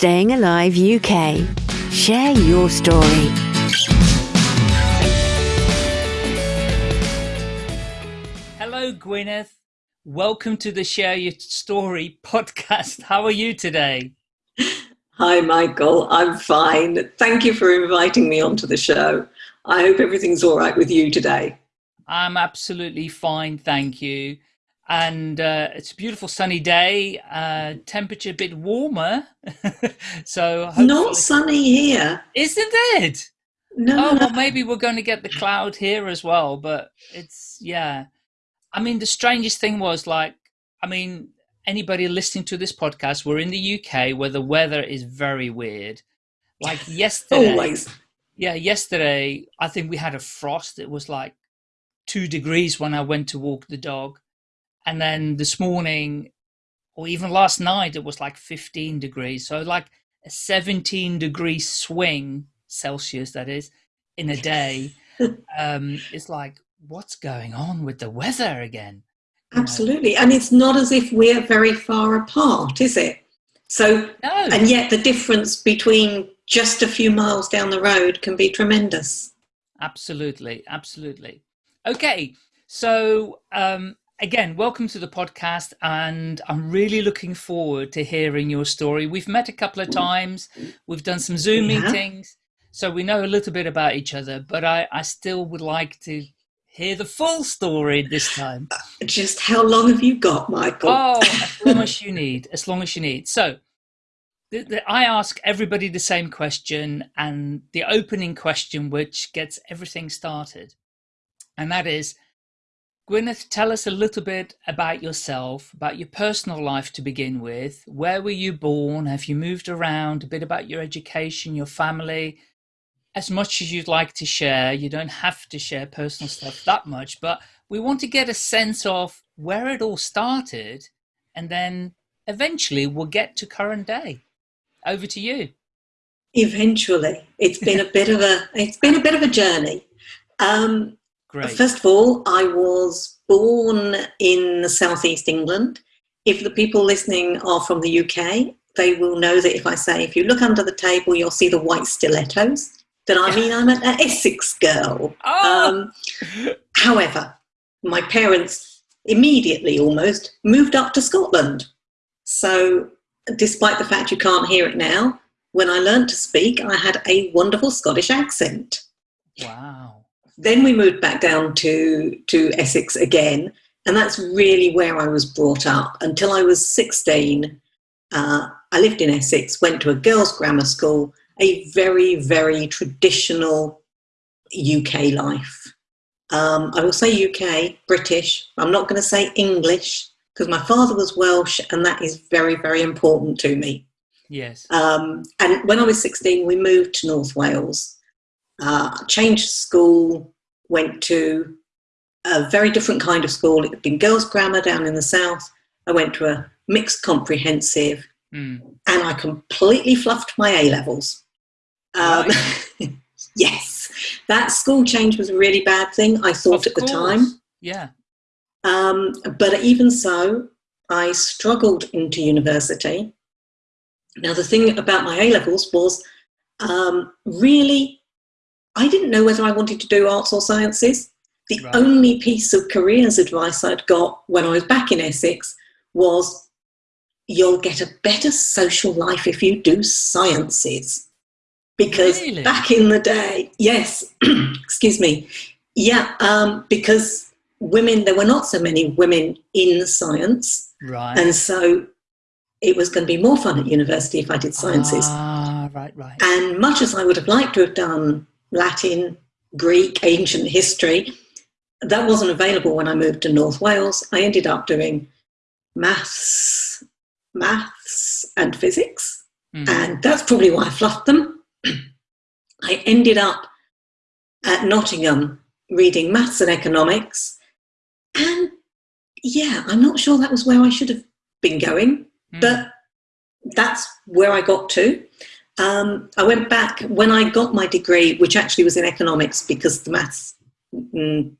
Staying Alive UK. Share your story. Hello, Gwyneth. Welcome to the Share Your Story podcast. How are you today? Hi, Michael. I'm fine. Thank you for inviting me onto the show. I hope everything's all right with you today. I'm absolutely fine, thank you. And uh, it's a beautiful sunny day. Uh, temperature a bit warmer, so not sunny here, isn't it? No. Oh well, maybe we're going to get the cloud here as well. But it's yeah. I mean, the strangest thing was like, I mean, anybody listening to this podcast, we're in the UK where the weather is very weird. Like yesterday, always. Yeah, yesterday I think we had a frost. It was like two degrees when I went to walk the dog. And then this morning, or even last night, it was like 15 degrees. So, like a 17 degree swing, Celsius, that is, in a day. um, it's like, what's going on with the weather again? Absolutely. And it's not as if we're very far apart, is it? So, no. and yet the difference between just a few miles down the road can be tremendous. Absolutely. Absolutely. Okay, so um, again, welcome to the podcast, and I'm really looking forward to hearing your story. We've met a couple of times, we've done some Zoom Yeah. meetings, so we know a little bit about each other, but I, I still would like to hear the full story this time. Just how long have you got, Michael? Oh, as long as you need, as long as you need. So, the, the, I ask everybody the same question, and the opening question, which gets everything started, and that is, Gwyneth, tell us a little bit about yourself, about your personal life to begin with. Where were you born? Have you moved around? A bit about your education, your family. As much as you'd like to share, you don't have to share personal stuff that much, but we want to get a sense of where it all started, and then eventually we'll get to current day. Over to you. Eventually, it's been a bit of a it's been a bit of a journey. Um, Great. First of all, I was born in southeast England. If the people listening are from the UK, they will know that if I say, if you look under the table, you'll see the white stilettos, then I mean I'm an Essex girl. Oh! Um, however, my parents immediately almost moved up to Scotland. So, despite the fact you can't hear it now, when I learned to speak, I had a wonderful Scottish accent. wow. Then we moved back down to, to Essex again, and that's really where I was brought up. Until I was 16, uh, I lived in Essex, went to a girls' grammar school, a very, very traditional UK life. Um, I will say UK, British. I'm not going to say English because my father was Welsh, and that is very, very important to me. Yes. Um, and when I was 16, we moved to North Wales, uh, changed school, went to a very different kind of school. It had been girls' grammar down in the south. I went to a mixed comprehensive, Mm. and I completely fluffed my A levels. Um, Right. yes, that school change was a really bad thing, I thought Of at the time. Yeah. Um, but even so, I struggled into university. Now, the thing about my A levels was um, really, I didn't know whether I wanted to do arts or sciences. The Right. only piece of careers advice I'd got when I was back in Essex was you'll get a better social life if you do sciences. Because Really? back in the day, yes, excuse me, yeah, um, because women, there were not so many women in science. Right. And so it was going to be more fun at university if I did sciences. Ah, right, right. And much as I would have liked to have done Latin, Greek, ancient history, that wasn't available when I moved to North Wales. I ended up doing maths, maths and physics, Mm. and that's probably why I fluffed them. I ended up at Nottingham reading maths and economics, and yeah, I'm not sure that was where I should have been going, Mm. but that's where I got to. Um, I went back when I got my degree, which actually was in economics, because the maths, mm,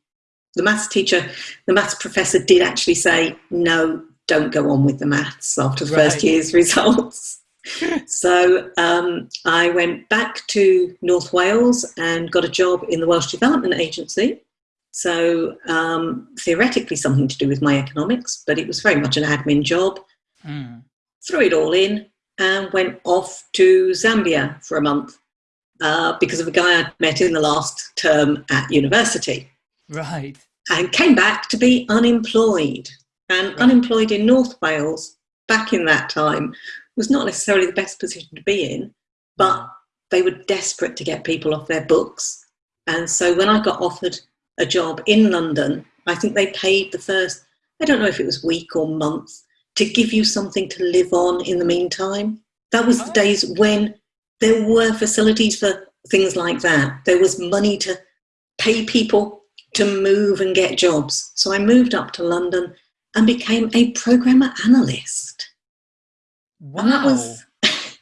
the maths teacher, the maths professor did actually say, no, don't go on with the maths after the Right. first year's results. so um, I went back to North Wales and got a job in the Welsh Development Agency. So um, theoretically something to do with my economics, but it was very much an admin job. Mm. Threw it all in and went off to Zambia for a month uh, because of a guy I'd met in the last term at university. Right. And came back to be unemployed. And Right. unemployed in North Wales back in that time was not necessarily the best position to be in, but they were desperate to get people off their books. And so when I got offered a job in London, I think they paid the first, I don't know if it was week or month, to give you something to live on in the meantime. That was the Oh. days when there were facilities for things like that. There was money to pay people to move and get jobs. So I moved up to London and became a programmer analyst. Wow. And that was,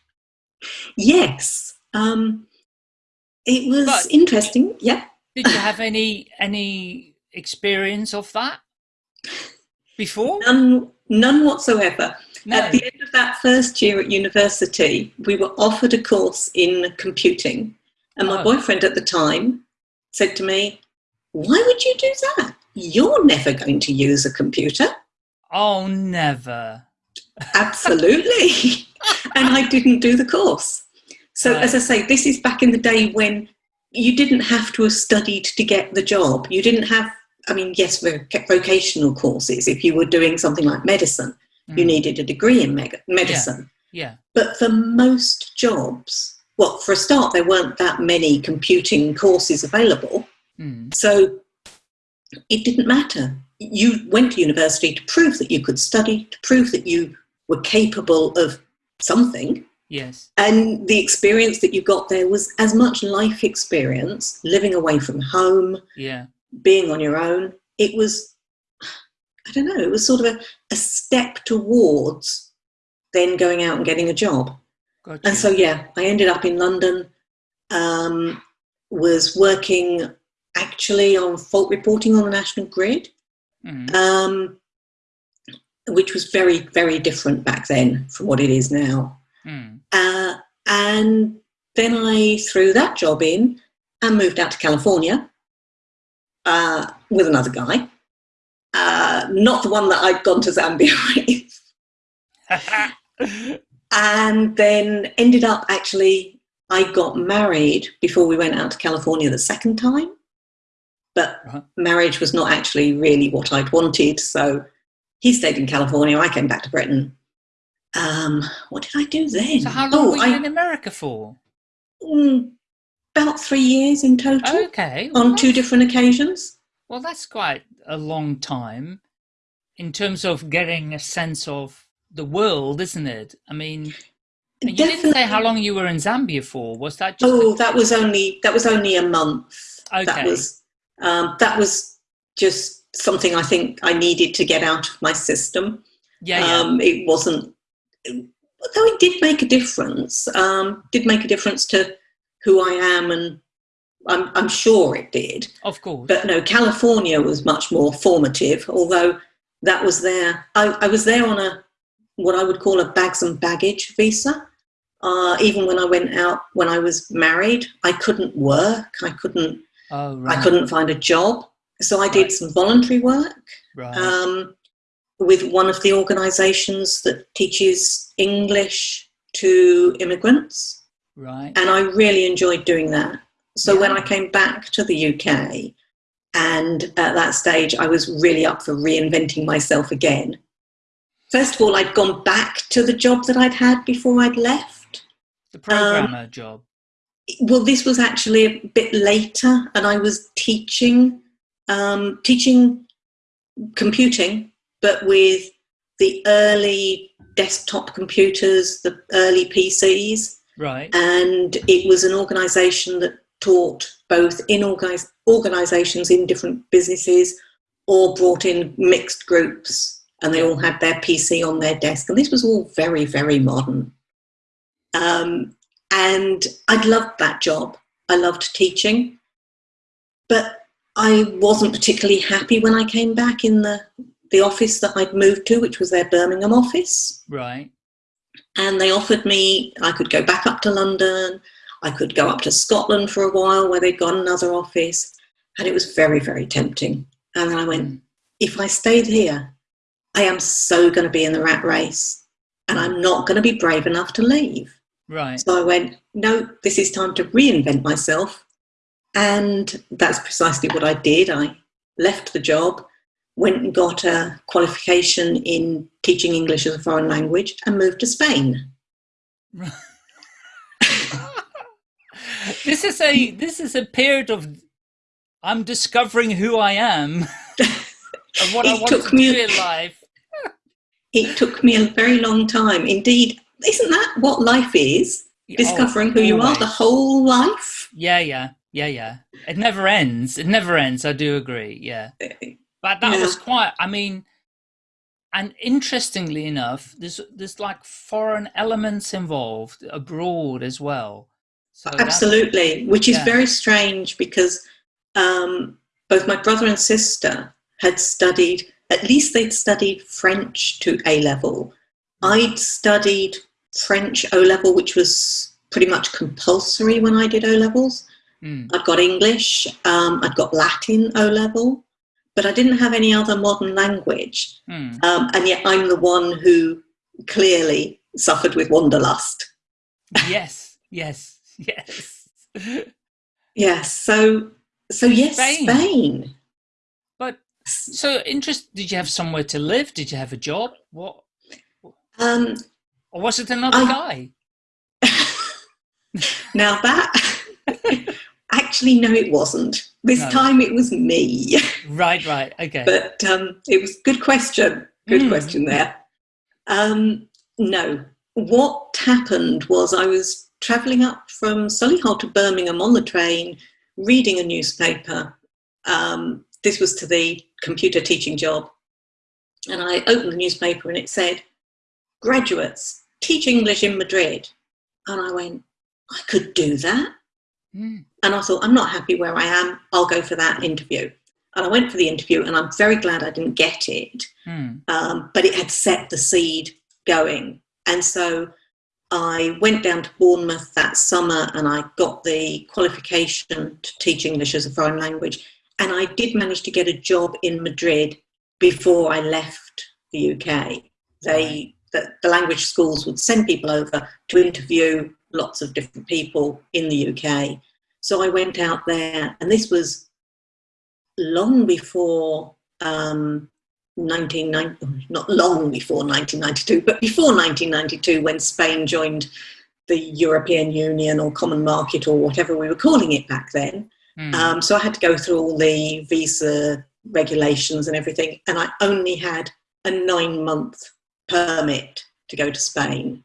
yes, um, it was But- interesting. Yeah. Did you have any any experience of that before? None, none whatsoever. No. At the end of that first year at university, we were offered a course in computing. And my Oh. boyfriend at the time said to me, Why would you do that? You're never going to use a computer. Oh, never. Absolutely. and I didn't do the course. So, as I say, this is back in the day when you didn't have to have studied to get the job. You didn't have, I mean, yes, voc- vocational courses. If you were doing something like medicine, you Mm. needed a degree in medicine. Yeah. But for most jobs, well, for a start, there weren't that many computing courses available. Mm. So it didn't matter. You went to university to prove that you could study, to prove that you were capable of something. Yes. And the experience that you got there was as much life experience, living away from home, Yeah. Being on your own. It was, I don't know, it was sort of a, a step towards then going out and getting a job. Got And so, yeah, I ended up in London, um, was working actually on fault reporting on the national grid, Mm. um, which was very, very different back then from what it is now. Mm. Uh, and then I threw that job in and moved out to California uh, with another guy. Uh, not the one that I'd gone to Zambia with. and then ended up actually, I got married before we went out to California the second time. But Right. marriage was not actually really what I'd wanted. So he stayed in California. I came back to Britain. Um, what did I do then? so how long Oh, were you I- in America for? Mm, about three years in total Okay. well, on two different occasions. Well, that's quite a long time in terms of getting a sense of the world, isn't it? I mean, you didn't say how long you were in Zambia for. Was that just? Oh, that was only that was only a month. Okay. That was um, that was just something I think I needed to get out of my system. yeah, yeah. Um, it wasn't, although it did make a difference. Um, did make a difference to who I am, and I'm, I'm sure it did. of course. But no, California was much more formative, although that was there. I, I was there on a what I would call a bags and baggage visa. Uh, even when I went out when I was married, I couldn't work. I couldn't. oh, right. I couldn't find a job. So I did Right. some voluntary work Right. um, with one of the organisations that teaches English to immigrants right. and I really enjoyed doing that. So when I came back to the UK, and at that stage, I was really up for reinventing myself again. First of all, I'd gone back to the job that I'd had before I'd left. The programmer job. Well, this was actually a bit later, and I was teaching, um, teaching computing, but with the early desktop computers, the early PCs. Right. and it was an organisation that taught both in organis- organisations in different businesses or brought in mixed groups and they all had their PC on their desk and this was all very very modern. Um, and I'd loved that job. I loved teaching. But I wasn't particularly happy when I came back in the the office that I'd moved to which was their Birmingham office. Right. And they offered me I could go back up to London, I could go up to Scotland for a while where they'd got another office, and it was very, very tempting. And I went, if I stayed here, I am so going to be in the rat race, and I'm not going to be brave enough to leave. Right. So I went, no, this is time to reinvent myself. And that's precisely what I did. I left the job, went and got a qualification in teaching English as a foreign language, and moved to Spain. this is a this is a period of I'm discovering who I am and what I want took to me- do in life. It took me a very long time. Indeed, isn't that what life is? Oh, discovering who you are the whole life. Yeah, yeah, yeah, yeah. It never ends. It never ends. I do agree. Yeah, uh, but that Yeah. was quite. I mean, and interestingly enough, there's there's like foreign elements involved abroad as well. So Absolutely, which is yeah. very strange because um, both my brother and sister had studied, at least they'd studied French to A level. I'd studied French O level, which was pretty much compulsory when I did O levels. Mm, I'd got English, um, I'd got Latin O level, but I didn't have any other modern language. mm. Um, and yet I'm the one who clearly suffered with wanderlust. yes, yes, yes. Yes, so so yes, Spain. Spain. But so interest. Did you have somewhere to live? Did you have a job? What? Um, Or was it another I- guy? now that actually no, it wasn't. This No. time it was me. Right, right. Okay. but um, it was good question. Good Mm. question there. Um, no, what happened was I was travelling up from Solihull to Birmingham on the train, reading a newspaper. Um, this was to the computer teaching job, and I opened the newspaper and it said, "Graduates teach English in Madrid," and I went, "I could do that." Mm, And I thought, I'm not happy where I am. I'll go for that interview. And I went for the interview, and I'm very glad I didn't get it. mm, Um, but it had set the seed going. And so I went down to Bournemouth that summer and I got the qualification to teach English as a foreign language. And I did manage to get a job in Madrid before I left the UK. They, the, the language schools would send people over to interview lots of different people in the UK. So I went out there, and this was long before um, 1990, not long before 1992, but before 1992 when Spain joined the European Union or Common Market or whatever we were calling it back then. mm. Um, so I had to go through all the visa regulations and everything, and I only had a nine month permit to go to Spain.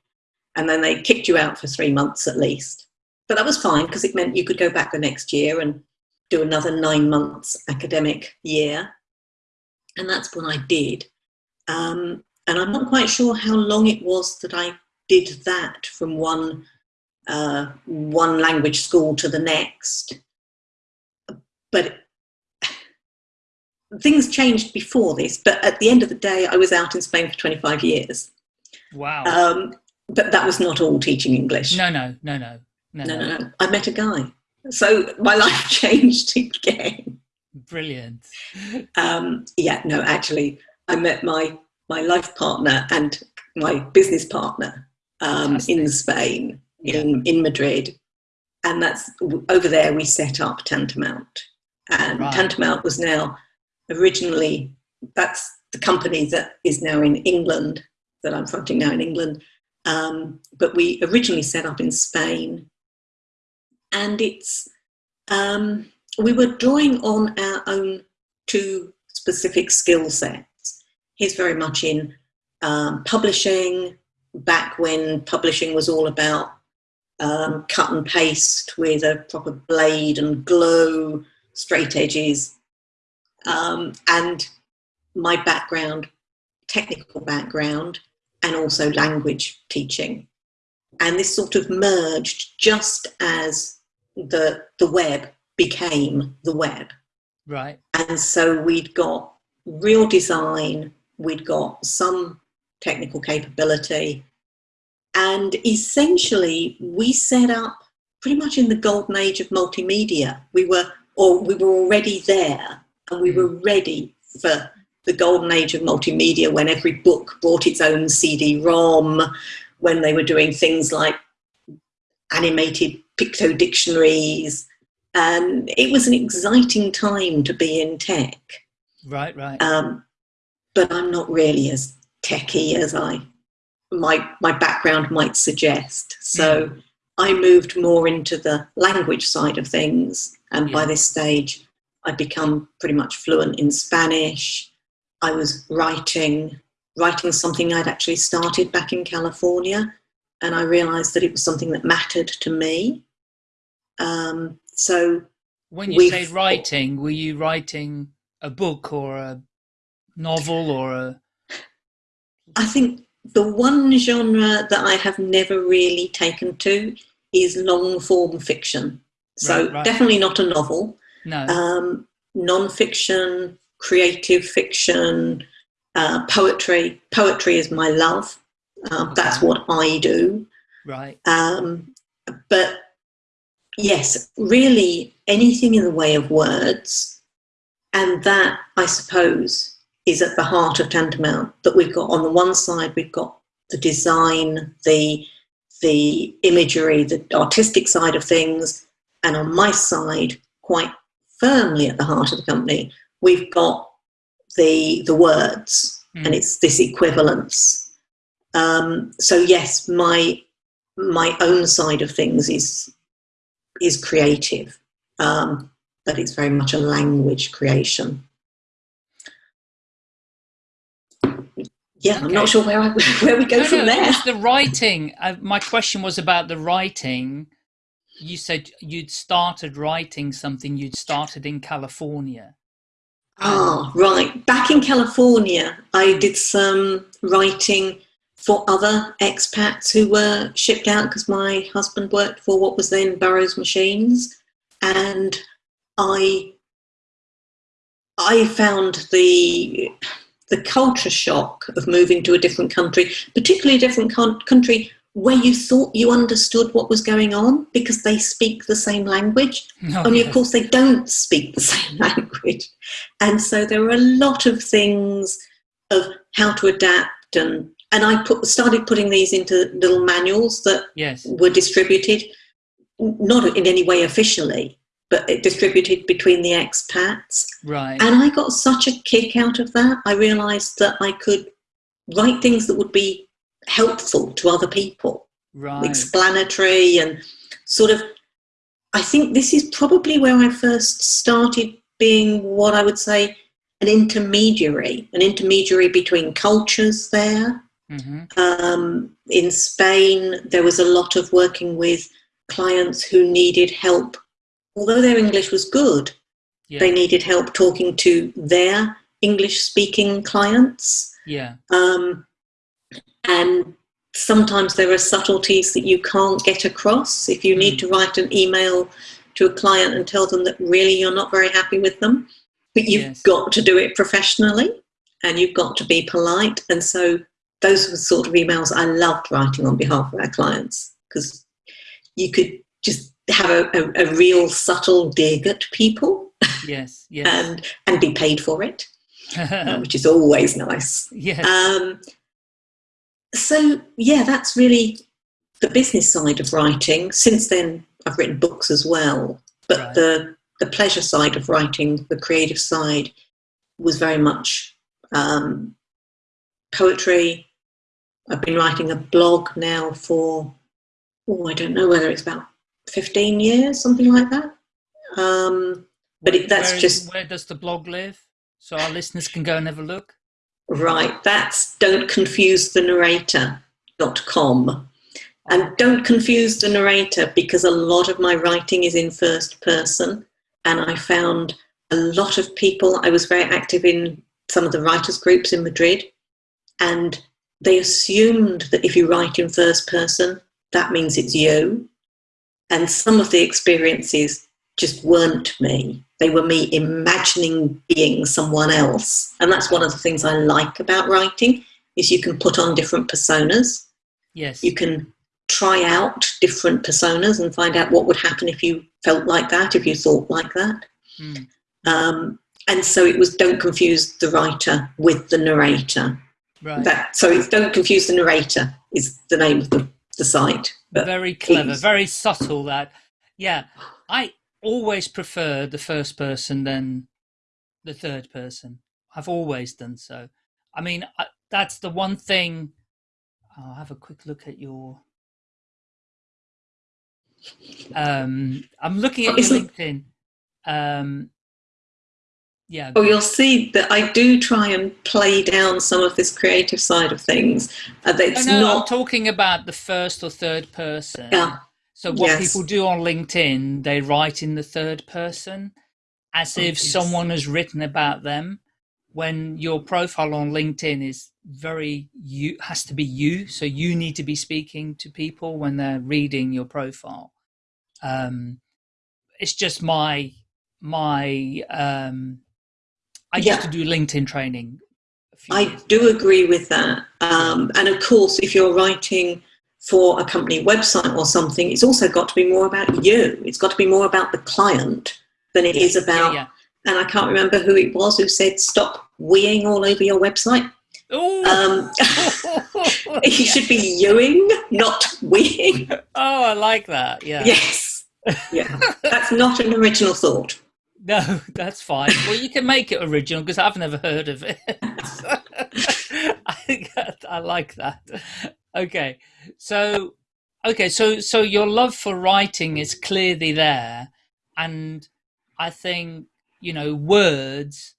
And then they kicked you out for three months at least. But that was fine because it meant you could go back the next year and do another nine months academic year. And that's what I did. Um, and I'm not quite sure how long it was that I did that from one uh, one language school to the next. But things changed before this. But at the end of the day, I was out in Spain for 25 years. wow. Um, but that was not all teaching English. no, no, no, no, no, no, no, no. I met a guy. So my life changed again. Brilliant. Um, yeah, no, actually, I met my my life partner and my business partner um, in Spain, Yeah. in in Madrid, and that's over there. We set up Tantamount, and Right. Tantamount was now originally that's the company that is now in England that I'm fronting now in England. Um, but we originally set up in Spain, and it's um, we were drawing on our own two specific skill sets. He's very much in um, publishing, back when publishing was all about um, cut and paste with a proper blade and glow, straight edges. Um, and my background, technical background, and also language teaching. And this sort of merged just as the, the web became the web. Right. And so we'd got real design, we'd got some technical capability, and essentially, we set up pretty much in the golden age of multimedia. We were, or we were already there, and we were mm. ready for the golden age of multimedia when every book brought its own CD-ROM, when they were doing things like animated picto dictionaries, and it was an exciting time to be in tech. Right, right. Um, but I'm not really as techy as I my my background might suggest. So Mm. I moved more into the language side of things, and by this stage, I'd become pretty much fluent in Spanish. I was writing writing something I'd actually started back in California, and I realised that it was something that mattered to me. Um, so when you say writing, were you writing a book or a novel or a? I think the one genre that I have never really taken to is long form fiction. So Right, right. definitely not a novel. No. Um, non-fiction, creative fiction, uh, poetry. Poetry is my love. Um, That's what I do. right. Um, but yes, really anything in the way of words, and that I suppose is at the heart of Tantamount. That we've got on the one side, we've got the design, the the imagery, the artistic side of things, and on my side, quite firmly at the heart of the company, we've got the the words, Mm. and it's this equivalence. Um, so yes, my my own side of things is is creative, um, but it's very much a language creation. Yeah, I'm not sure where I, where we go No, from no, there. The writing. Uh, my question was about the writing. You said you'd started writing something. You'd started in California. Ah, right. Back in California, I did some writing for other expats who were shipped out because my husband worked for what was then Burroughs Machines, and I I found the the culture shock of moving to a different country, particularly a different country where you thought you understood what was going on because they speak the same language. No, Only, yes. of course, they don't speak the same language. And so there were a lot of things of how to adapt. And, and I put, started putting these into little manuals that Yes. were distributed, not in any way officially, but it distributed between the expats. Right. And I got such a kick out of that. I realized that I could write things that would be helpful to other people right. explanatory and sort of i think this is probably where i first started being what i would say an intermediary an intermediary between cultures there hmm um, in spain there was a lot of working with clients who needed help although their english was good Yeah. they needed help talking to their english speaking clients yeah. um, and sometimes there are subtleties that you can't get across. If you need Mm. to write an email to a client and tell them that really you're not very happy with them, but you've Yes. got to do it professionally and you've got to be polite. And so those were the sort of emails I loved writing on behalf of our clients because you could just have a, a, a real subtle dig at people Yes. Yes. and and be paid for it, uh, which is always nice. yes. Um, so yeah, that's really the business side of writing. Since then, I've written books as well, but Right. the the pleasure side of writing, the creative side, was very much um, poetry. I've been writing a blog now for oh, I don't know whether it's about fifteen years, something like that. Um, but it, that's Where just where does the blog live? So our listeners can go and have a look. Right, that's don't confuse the narrator.com. And don't confuse the narrator because a lot of my writing is in first person. And I found a lot of people, I was very active in some of the writers' groups in Madrid, and they assumed that if you write in first person, that means it's you. And some of the experiences just weren't me. They were me imagining being someone else. And that's one of the things I like about writing is you can put on different personas. Yes. You can try out different personas and find out what would happen if you felt like that, if you thought like that. Mm. Um, and so it was don't confuse the writer with the narrator. Right. That so it's don't confuse the narrator is the name of the, the site. But very clever, very subtle. That, yeah, I always prefer the first person than the third person. I've always done so. I mean, I, that's the one thing. I'll have a quick look at your. Um, I'm looking at your LinkedIn. Um, yeah. Oh, you'll see that I do try and play down some of this creative side of things. Uh, that No, it's no, I'm not. talking about the first or third person. Yeah. So what Yes. people do on LinkedIn, they write in the third person as Oh, if someone has written about them. When your profile on LinkedIn is very you has to be you, so you need to be speaking to people when they're reading your profile. Um, it's just my my. Um, I Yeah. used to do LinkedIn training. I do agree with that. Um, and of course, if you're writing for a company website or something, it's also got to be more about you. It's got to be more about the client than it is Yeah, about. yeah. And I can't remember who it was who said, "Stop weeing all over your website." Um, Yeah. should be youing, not weeing. Oh, I like that. Yeah. Yes. Yeah. That's not an original thought. No, that's fine. Well, you can make it original because I've never heard of it. I, I like that. Okay, so okay, so so your love for writing is clearly there, and I think you know words,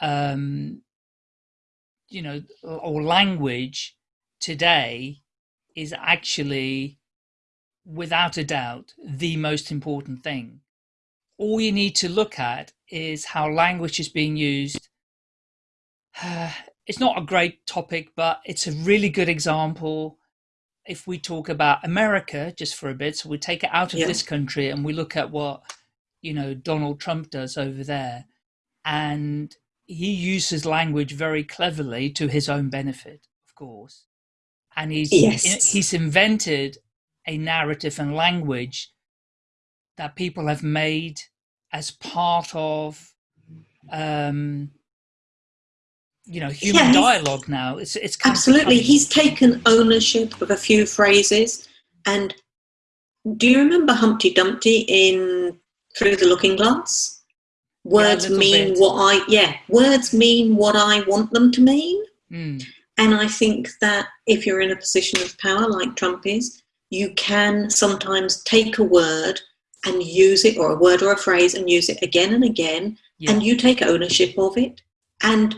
um, you know, or language today is actually, without a doubt, the most important thing all you need to look at is how language is being used. it's not a great topic, but it's a really good example. If we talk about America just for a bit, so we take it out of Yeah. this country and we look at what you know Donald Trump does over there, and he uses language very cleverly to his own benefit, of course, and he's Yes. he's invented a narrative and language that people have made as part of um you know human Yeah, dialogue now it's it's Absolutely. He's taken ownership of a few phrases. And do you remember Humpty Dumpty in Through the Looking Glass? Words little mean bit. what I, yeah, words mean what I want them to mean. Mm, And I think that if you're in a position of power like Trump is, you can sometimes take a word and use it, or a word or a phrase, and use it again and again, yeah and you take ownership of it. And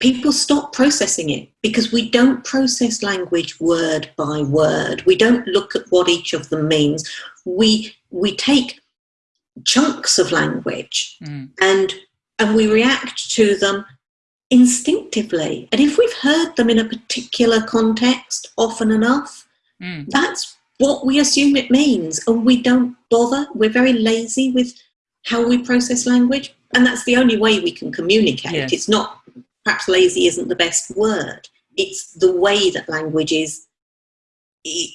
people stop processing it because we don't process language word by word. We don't look at what each of them means. We we take chunks of language mm, and and we react to them instinctively. And if we've heard them in a particular context often enough, mm, that's what we assume it means. And we don't bother. We're very lazy with how we process language. And that's the only way we can communicate. Yes. It's not, perhaps lazy isn't the best word. It's the way that language is,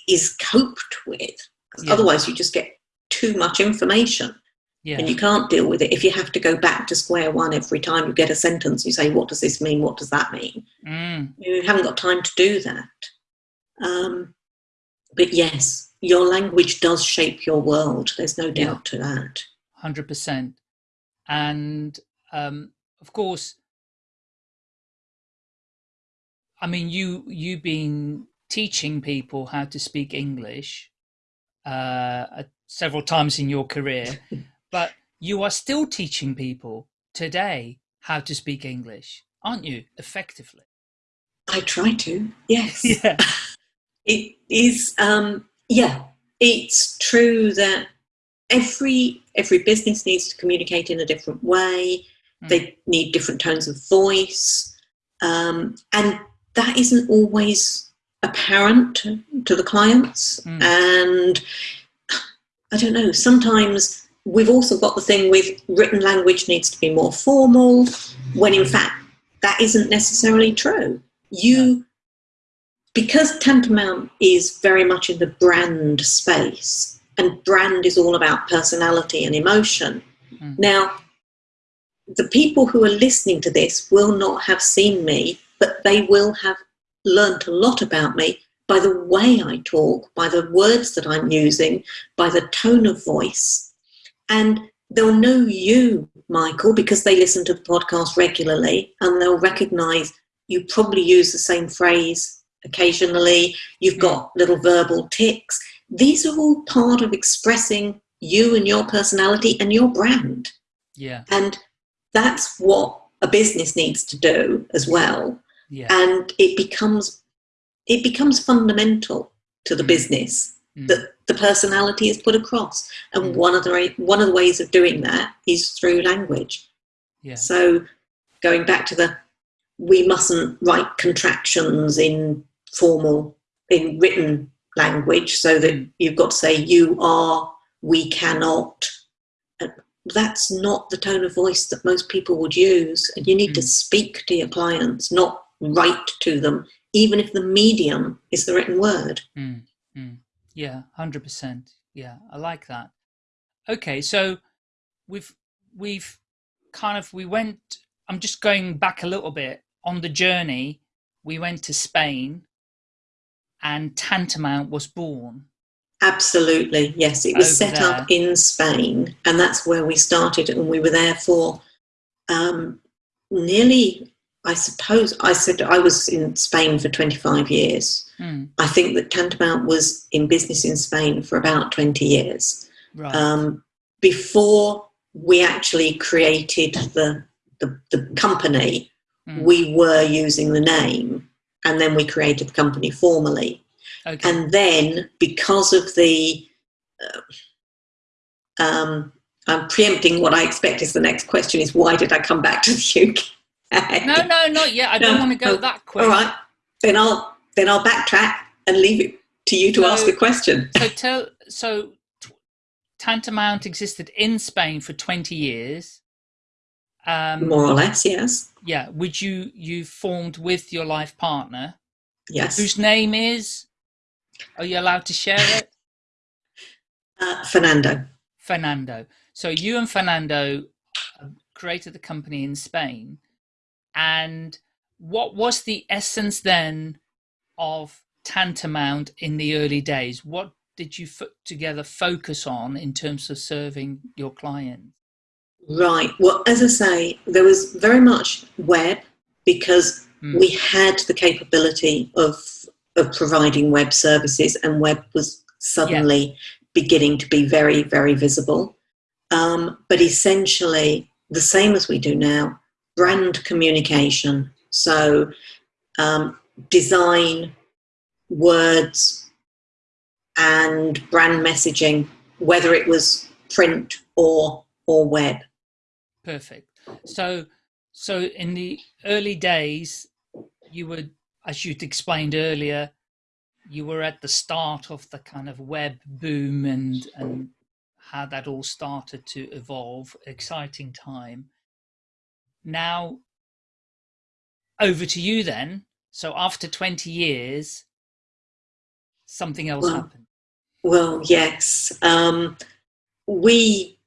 is coped with. Yeah. Otherwise, you just get too much information yeah and you can't deal with it if you have to go back to square one every time you get a sentence. You say, What does this mean? What does that mean? mm, You haven't got time to do that. Um, but yes, your language does shape your world. There's no Yeah. doubt to that. 100% and um of course i mean you you been teaching people how to speak english uh several times in your career but you are still teaching people today how to speak english aren't you effectively I try to, yes. yeah It is, um, yeah, it's true that every every business needs to communicate in a different way. Mm. They need different tones of voice, um, and that isn't always apparent to, to the clients. Mm. And I don't know. Sometimes we've also got the thing with written language needs to be more formal, when in fact that isn't necessarily true. You because Tantamount is very much in the brand space, and brand is all about personality and emotion. Mm. Now, the people who are listening to this will not have seen me, but they will have learnt a lot about me by the way I talk, by the words that I'm using, by the tone of voice. And they'll know you, Michael, because they listen to the podcast regularly and they'll recognize you probably use the same phrase occasionally, you've got little verbal tics. These are all part of expressing you and your personality and your brand. Yeah. And that's what a business needs to do as well. Yeah. And it becomes it becomes fundamental to the Mm. business Mm. that the personality is put across. And Mm. one of the one of the ways of doing that is through language. yeah. So going back to the we mustn't write contractions in formal in written language so that Mm. you've got to say you are, we cannot. And That's not the tone of voice that most people would use. And you need to Mm. speak to your clients, not write to them, even if the medium is the written word. Mm, mm. Yeah, hundred percent. Yeah, I like that. Okay, so we've we've kind of we went. I'm just going back a little bit on the journey. We went to Spain, and Tantamount was born. Absolutely, yes. It was Over set up in Spain, and that's where we started, and we were there for um, nearly. I suppose I said I was in Spain for 25 years. Mm, I think that Tantamount was in business in Spain for about 20 years. right. Um, before we actually created the, the, the company, Mm. we were using the name, and then we created the company formally. okay. And then, because of the, uh, um, I'm preempting what I expect is the next question: is why did I come back to the UK? No, no, not yet. I don't want to go no. that quick. All right, then I'll then I'll backtrack and leave it to you to So- ask the question. So tell. So Tantamount existed in Spain for 20 years. Um, More or less, yes, yeah, which you you formed with your life partner, yes. whose name is. Are you allowed to share it? Uh, Fernando. Fernando. So you and Fernando uh, created the company in Spain, and what was the essence then of Tantamount in the early days? What did you put together focus on in terms of serving your clients? Right. Well, as I say, there was very much web because Mm. we had the capability of of providing web services, and web was suddenly beginning to be very, very visible. Um, but essentially, the same as we do now, brand communication. So, um, design, words, and brand messaging, whether it was print or or web. Perfect. So, so in the early days, you were, as you'd explained earlier, you were at the start of the kind of web boom and and how that all started to evolve. Exciting time. Now, over to you then. So after twenty years, something else Well, happened. Well, yes. Um, we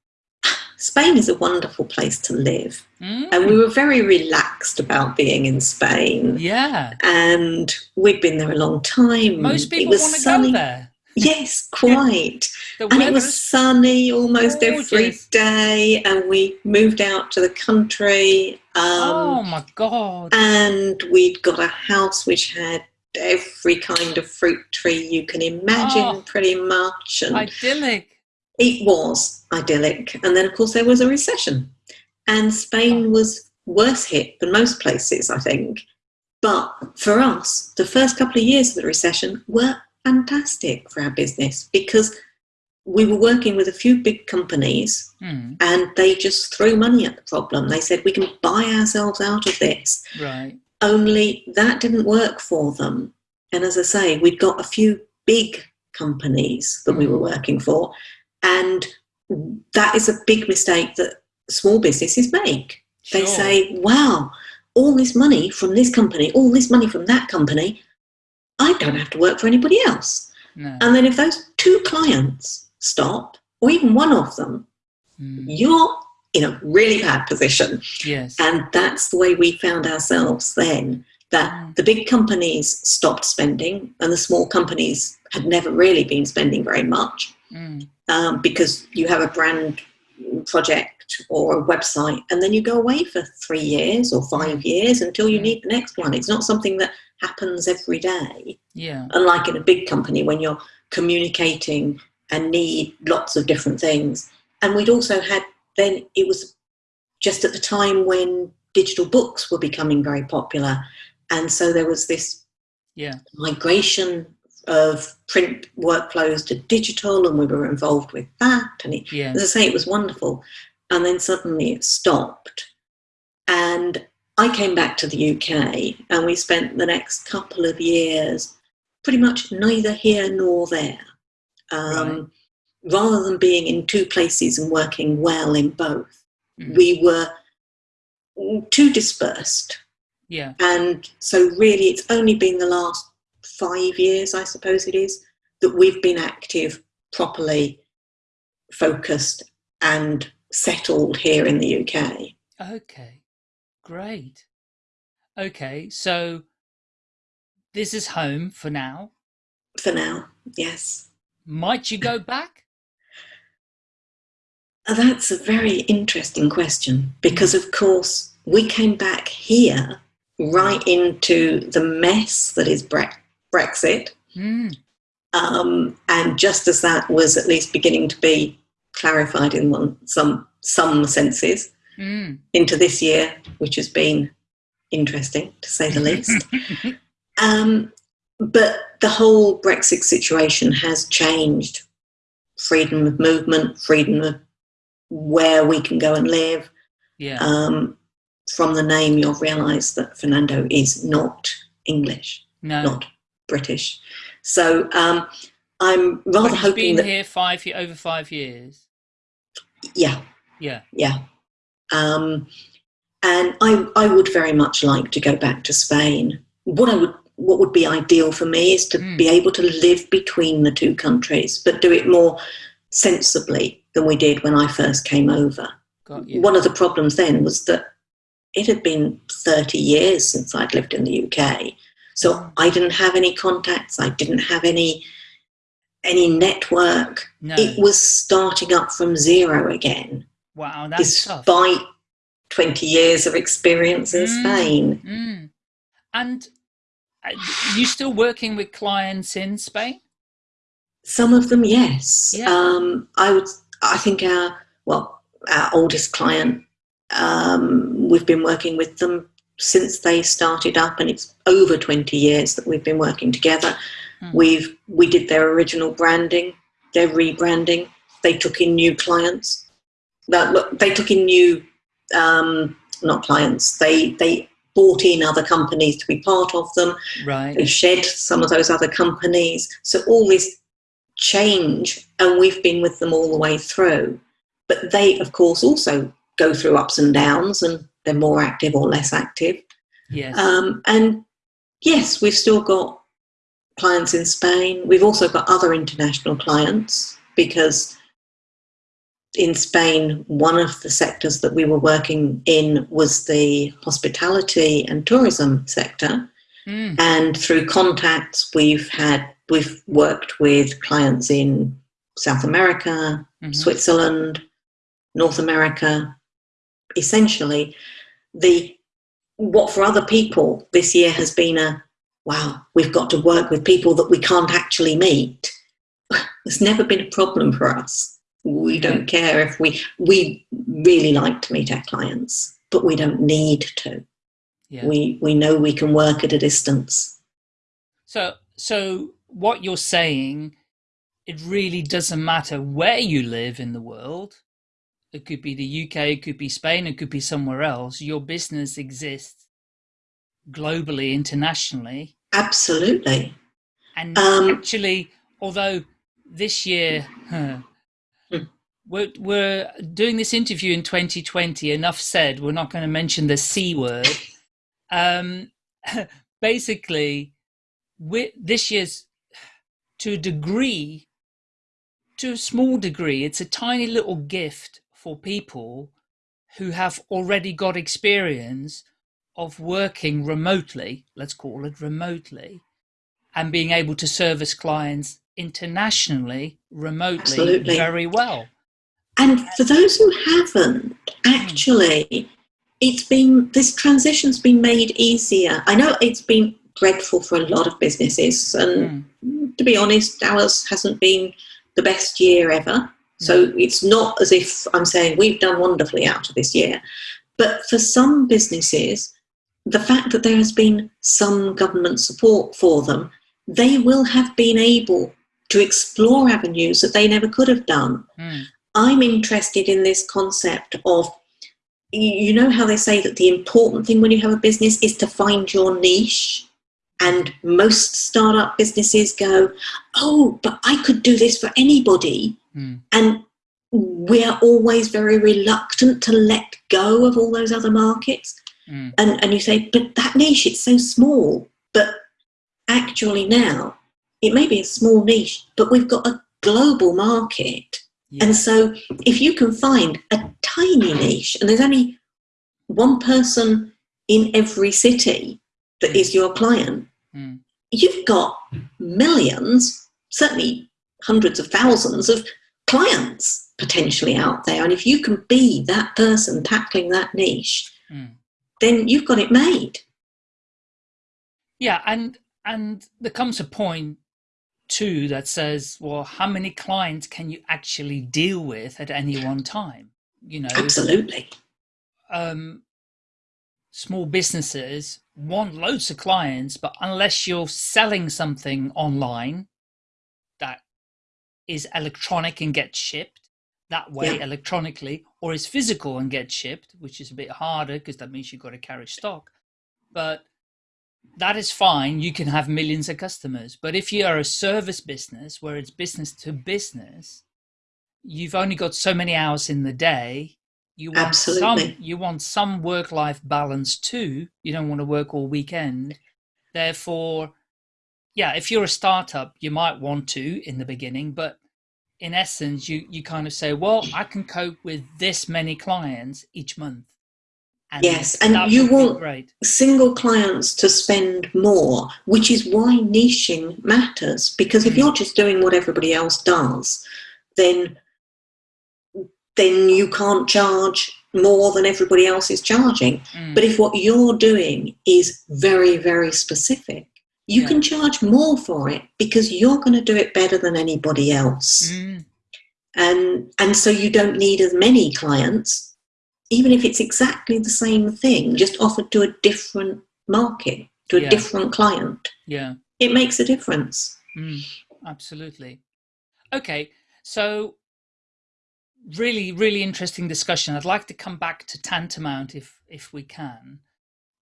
Spain is a wonderful place to live, Mm, and we were very relaxed about being in Spain. yeah, And we'd been there a long time. most people want to go there. Yes, quite. And it was sunny almost every gorgeous. day. And we moved out to the country. oh Um, my god! and we'd got a house which had every kind of fruit tree you can imagine, Oh. pretty much. And Idyllic. it was idyllic. And then, of course, there was a recession. And Spain was worse hit than most places, I think. But for us, the first couple of years of the recession were fantastic for our business because we were working with a few big companies Hmm, and they just threw money at the problem. They said, we can buy ourselves out of this. right. Only that didn't work for them. And as I say, we'd got a few big companies that we were working for. And that is a big mistake that small businesses make. They say, wow, all this money from this company, all this money from that company. I don't have to work for anybody else. No. And then if those two clients stop, or even one of them, Mm. you're in a really bad position. Yes. And that's the way we found ourselves then. That Mm. the big companies stopped spending, and the small companies had never really been spending very much Mm. um, because you have a brand project or a website, and then you go away for three years or five years until you Mm. need the next one. It's not something that happens every day Yeah. unlike in a big company when you're communicating and need lots of different things. And we'd also had then it was just at the time when digital books were becoming very popular. And so there was this Yeah. migration of print workflows to digital, and we were involved with that. And it, Yeah. as I say, it was wonderful. And then suddenly it stopped. And I came back to the UK, and we spent the next couple of years pretty much neither here nor there. Um, Rather than being in two places and working well in both, Mhm. we were too dispersed. Yeah. And so, really, it's only been the last five years, I suppose it is, that we've been active, properly focused, and settled here in the UK. Okay. Great. Okay. So this is home for now. For now, yes. Might you go back? Uh, That's a very interesting question because, of course, we came back here right into the mess that is Bre- Brexit. Mm. Um, and just as that was at least beginning to be clarified in one, some some senses, Mm. into this year, which has been interesting to say the least. Um, but the whole Brexit situation has changed freedom of movement, freedom of where we can go and live. yeah. Um, from the name, you'll realise that Fernando is not English, no. not British. So um, I'm rather hoping been that, here five over five years. yeah, Yeah. yeah. Um, and I, I would very much like to go back to Spain. What I would, what would be ideal for me is to Mm. be able to live between the two countries, but do it more sensibly than we did when I first came over. Got you. One of the problems then was that it had been 30 years since I'd lived in the UK. So Mm. I didn't have any contacts. I didn't have any any network. No. It was starting up from zero again wow. That's tough. despite 20 years of experience in Mm. Spain. Mm. And uh, you still working with clients in Spain? Some of them, yes. Yeah. Um, I would. I think our well, our oldest client. Um, we've been working with them since they started up, and it's over 20 years that we've been working together. Hmm. We've we did their original branding, their rebranding. They took in new clients. That look, they took in new, um, not clients. They they brought in other companies to be part of them. Right. They shed some of those other companies. So all this change, and we've been with them all the way through. But they, of course, also go through ups and downs, and they're more active or less active. Yes. Um, and yes, we've still got clients in Spain. We've also got other international clients because in Spain, one of the sectors that we were working in was the hospitality and tourism sector. Mm. And through contacts, we've had we've worked with clients in South America, Mhm. Switzerland, North America. Essentially, the what for other people this year has been a wow. We've got to work with people that we can't actually meet. It's never been a problem for us. We don't care if we we really like to meet our clients, but we don't need to. Yeah. We we know we can work at a distance. So, so what you're saying, it really doesn't matter where you live in the world. It could be the UK, it could be Spain, it could be somewhere else. Your business exists globally, internationally, Absolutely. and Um, actually, although this year huh. We're we're doing this interview in 2020. Enough said. We're not going to mention the c word. Um, basically, this year's to a degree, to a small degree, it's a tiny little gift for people who have already got experience of working remotely, let's call it remotely, and being able to service clients internationally, remotely, Absolutely. very well. And for those who haven't, actually, it's been this transition's been made easier. I know it's been dreadful for a lot of businesses, and Mm. to be honest, ours hasn't been the best year ever. So it's not as if I'm saying we've done wonderfully out of this year. But for some businesses, the fact that there has been some government support for them, they will have been able to explore avenues that they never could have done. Mm. I'm interested in this concept of you know how they say that the important thing when you have a business is to find your niche? And most startup businesses go oh but i could do this for anybody. Mm. and we're always very reluctant to let go of all those other markets. Mm. and and you say but that niche it's so small. But actually now it may be a small niche but we've got a global market Yeah. and so, if you can find a tiny niche, and there's only one person in every city that is your client, Mm. you've got millions, certainly hundreds of thousands of clients potentially out there. And if you can be that person tackling that niche, Mm. then you've got it made. Yeah, and and there comes a point too that says, well, how many clients can you actually deal with at any one time? You know, Absolutely. um, small businesses want loads of clients, but unless you're selling something online that is electronic and gets shipped that way Yeah. electronically, or is physical and gets shipped, which is a bit harder because that means you've got to carry stock. But that is fine. You can have millions of customers. But if you are a service business where it's business to business, you've only got so many hours in the day. You want some Absolutely. you want some work life balance too. You don't want to work all weekend. Therefore, yeah, if you're a startup, you might want to in the beginning, but in essence, you you kind of say, well, I can cope with this many clients each month. And Yes, and you want- great. single clients to spend more, which is why niching matters. Because if Mm. you're just doing what everybody else does, then then you can't charge more than everybody else is charging. Mm. But if what you're doing is very, very specific, you Yeah. can charge more for it because you're going to do it better than anybody else. Mm. And and so you don't need as many clients, even if it's exactly the same thing, just offered to a different market, to a Yeah. different client. Yeah. It makes a difference. Mm, absolutely. Okay, so really, really interesting discussion. I'd like to come back to Tantamount if if we can.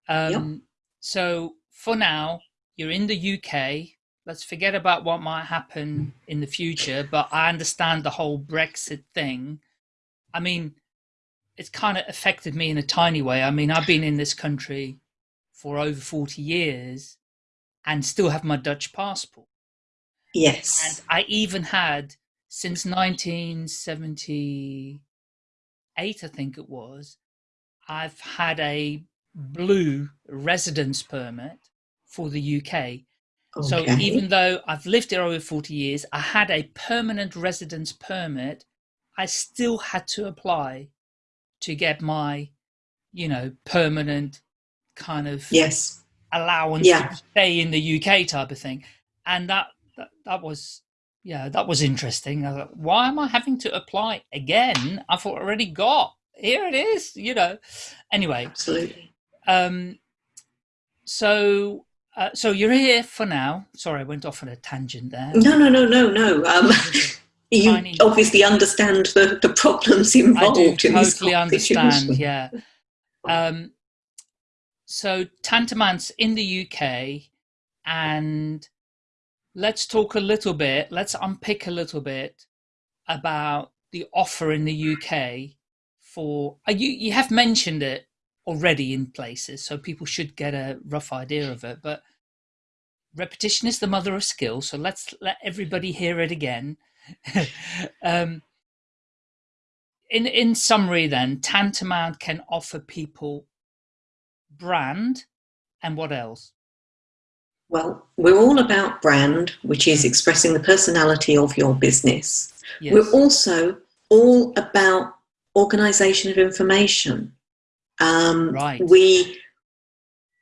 Um, So for now, you're in the UK. Let's forget about what might happen in the future. But I understand the whole Brexit thing. I mean, it's kind of affected me in a tiny way. I mean, I've been in this country for over forty years, and still have my Dutch passport. Yes. And I even had since 1978, I think it was, I've had a blue residence permit for the UK. Okay. So even though I've lived here over 40 years, I had a permanent residence permit, I still had to apply to get my, you know, permanent kind of yes. allowance Yeah. to stay in the UK type of thing. And that, that, that was, yeah, that was interesting. I thought, why am I having to apply again? I've already got, here it is, you know. Anyway, Absolutely. um, so, uh, so you're here for now. Sorry, I went off on a tangent there. No, no, no, no, no. Um, you Tiny- obviously understand the, the problems involved I do in this totally understand. Yeah. Um, so Tantamount's in the UK, and let's talk a little bit. Let's unpick a little bit about the offer in the UK for. Uh, you you have mentioned it already in places, so people should get a rough idea of it. But repetition is the mother of skill. So let's let everybody hear it again. um, in in summary, then Tantamount can offer people brand and what else? Well, we're all about brand, which is Mm. expressing the personality of your business. Yes. We're also all about organization of information. Um, Right. We,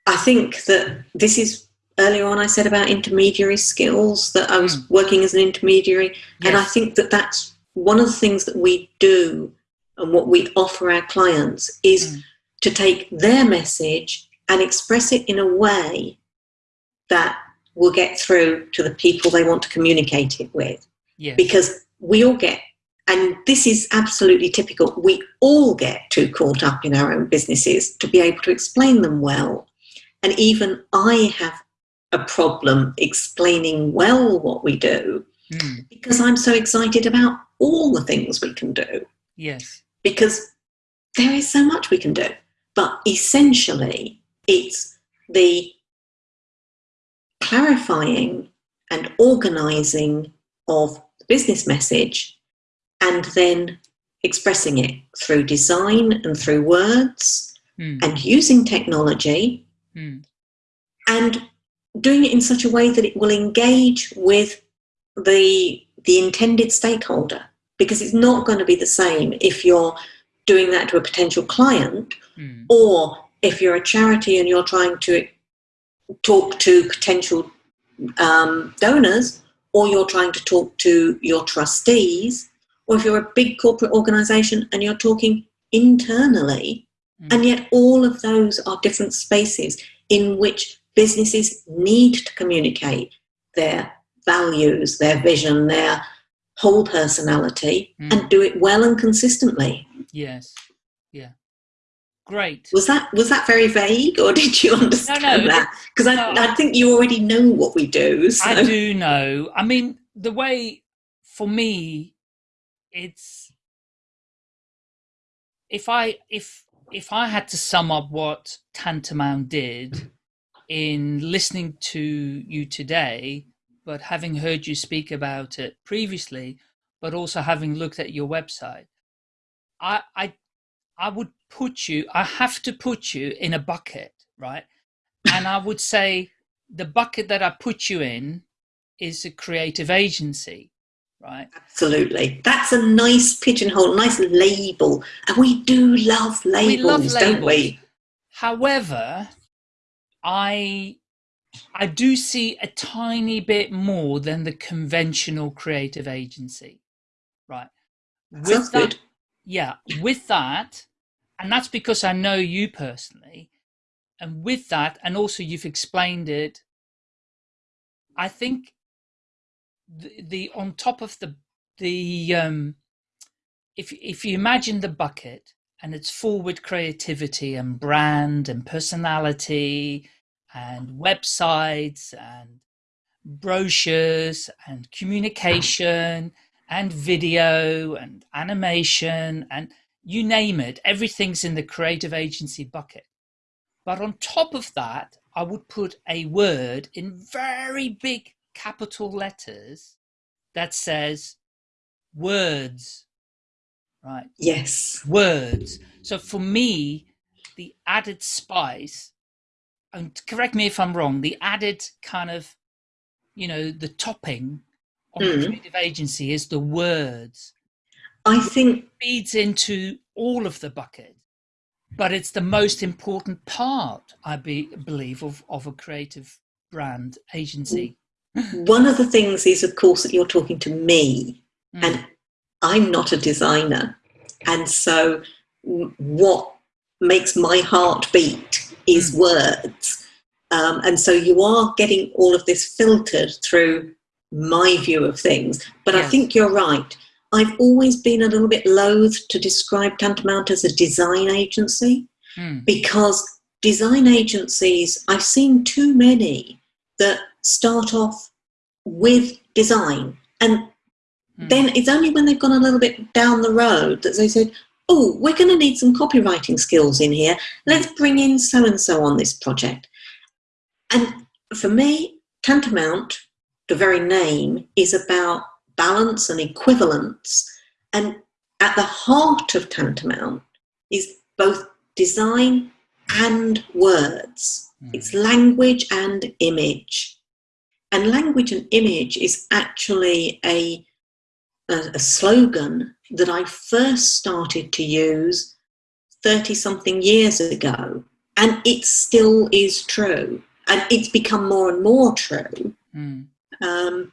I think that this is earlier on. I said about intermediary skills that I was Mm. working as an intermediary, and I think that that's one of the things that we do and what we offer our clients is Mm. to take their message and express it in a way that will get through to the people they want to communicate it with yes. because we all get and this is absolutely typical we all get too caught up in our own businesses to be able to explain them well and even i have a problem explaining well what we do Mm. because i'm so excited about all the things we can do Yes. because there is so much we can do but essentially it's the clarifying and organizing of the business message and then expressing it through design and through words Mm. and using technology Mm. and doing it in such a way that it will engage with the the intended stakeholder because it's not going to be the same if you're doing that to a potential client Mm. or if you're a charity and you're trying to talk to potential um, donors, or you're trying to talk to your trustees, or if you're a big corporate organization and you're talking internally, Mm. and yet all of those are different spaces in which businesses need to communicate their values, their vision, their whole personality, Mm. and do it well and consistently. Yes. Yeah. Great. Was that was that very vague, or did you understand no, that? Because I, no. I think you already know what we do. So. I do know. I mean, the way for me, it's if I if if I had to sum up what Tantamount did in listening to you today, but having heard you speak about it previously, but also having looked at your website, I I I would put you. I have to put you in a bucket, right? And I would say the bucket that I put you in is a creative agency, right? Absolutely, that's a nice pigeonhole, nice label, and we do love labels, we love labels. don't we? However, I I do see a tiny bit more than the conventional creative agency, right? With that, good. yeah, with that, and that's because I know you personally, and with that, and also you've explained it. I think the, the on top of the the um, if if you imagine the bucket and it's with creativity and brand and personality and websites and brochures and communication and video and animation and you name it everything's in the creative agency bucket. But on top of that i would put a word in very big capital letters that says words right Yes, words. So for me, the added spice, and correct me if I'm wrong, the added kind of, you know, the topping on the Mm. creative agency is the words. I think Feeds into all of the bucket, but it's the most important part, I be, believe, of, of a creative brand agency. one of the things is, of course, that you're talking to me, Mm. and I'm not a designer, and so what makes my heart beat is Mm. words, um, and so you are getting all of this filtered through my view of things. But I think you're right. I've always been a little bit loath to describe Tantamount as a design agency Mm. because design agencies, I've seen too many that start off with design and Mm. then it's only when they've gone a little bit down the road that they said, oh, we're going to need some copywriting skills in here. Let's bring in so and so on this project. And for me, tantamount, the very name, is about balance and equivalence. And at the heart of tantamount is both design and words. Mm. It's language and image. And language and image is actually a, a, a slogan that I first started to use 30 something years ago. And it still is true. And it's become more and more true. Mm. Um,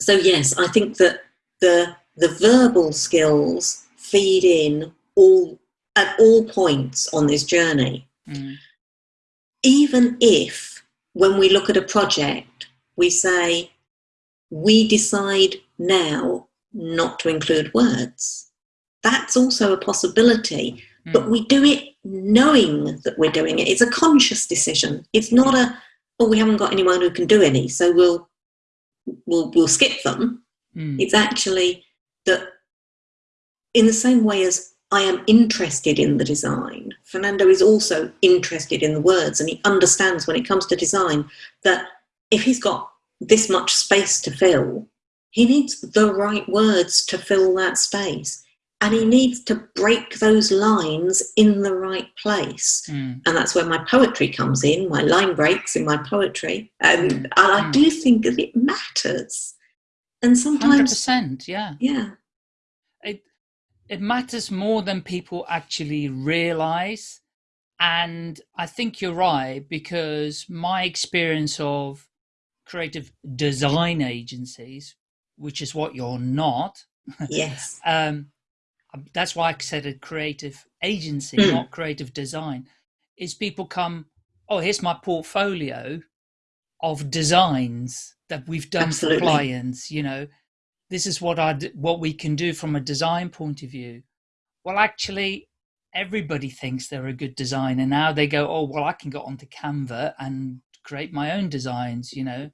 so, yes, I think that the, the verbal skills feed in all at all points on this journey. Mm. Even if, when we look at a project, we say, we decide now not to include words. That's also a possibility, mm. but we do it knowing that we're doing it. It's a conscious decision. It's not a, oh, we haven't got anyone who can do any, so we'll we'll we'll skip them. Mm. It's actually that in the same way as I am interested in the design, Fernando is also interested in the words, and he understands when it comes to design that if he's got this much space to fill, he needs the right words to fill that space. And he needs to break those lines in the right place. Mm. And that's where my poetry comes in, my line breaks in my poetry. And, mm. and I mm. do think that it matters. And sometimes. 100%, yeah. Yeah. It, it matters more than people actually realize. And I think you're right because my experience of creative design agencies, which is what you're not. Yes. um, that's why I said a creative agency, mm. not creative design, is people come, oh, here's my portfolio of designs that we've done Absolutely. for clients, you know, this is what I what we can do from a design point of view. Well, actually, everybody thinks they're a good designer now. They go, oh, well, I can go onto Canva and create my own designs, you know.